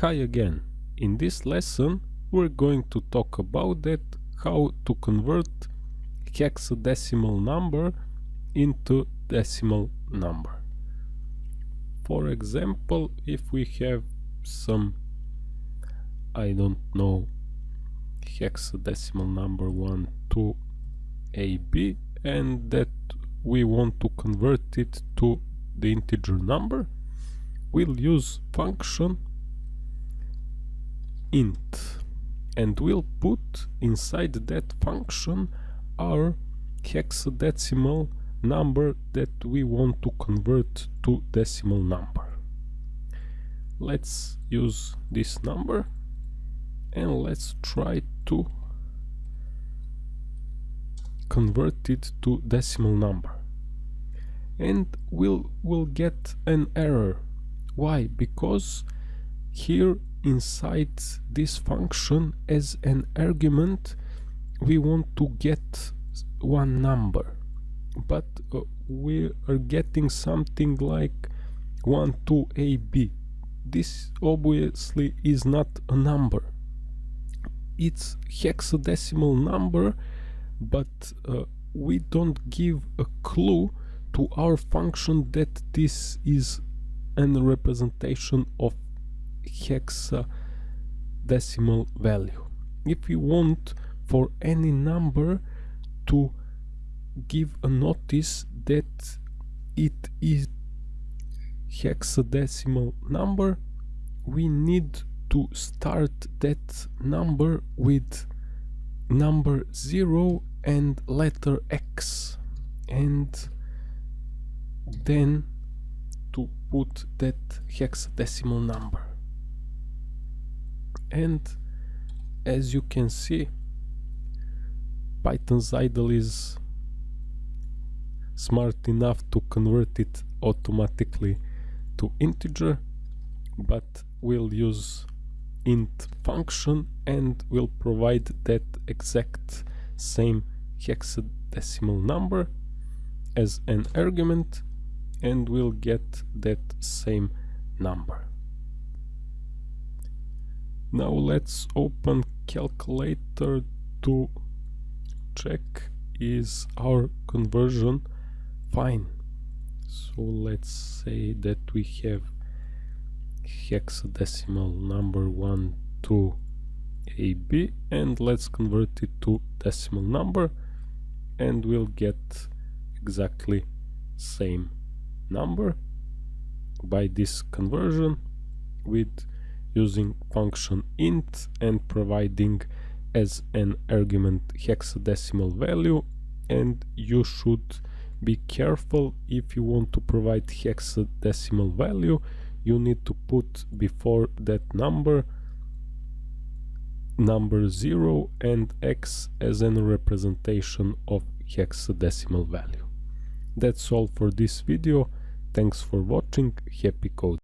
Hi again. In this lesson we're going to talk about that how to convert hexadecimal number into decimal number. For example, if we have some I don't know hexadecimal number 1 to AB and that we want to convert it to the integer number, we'll use function int and we'll put inside that function our hexadecimal number that we want to convert to decimal number. Let's use this number and let's try to convert it to decimal number. And we'll we'll get an error. Why? Because here inside this function as an argument we want to get one number. But uh, we are getting something like 1 2 ab this obviously is not a number. It's hexadecimal number but uh, we don't give a clue to our function that this is a representation of hexadecimal value. If we want for any number to give a notice that it is hexadecimal number, we need to start that number with number 0 and letter X and then to put that hexadecimal number and as you can see Python's idle is smart enough to convert it automatically to integer but we'll use int function and will provide that exact same hexadecimal number as an argument and we'll get that same number. Now let's open calculator to check is our conversion fine. So let's say that we have hexadecimal number 1 to AB and let's convert it to decimal number and we'll get exactly same number by this conversion with using function int and providing as an argument hexadecimal value and you should be careful if you want to provide hexadecimal value you need to put before that number number 0 and x as a representation of hexadecimal value. That's all for this video, thanks for watching, happy code.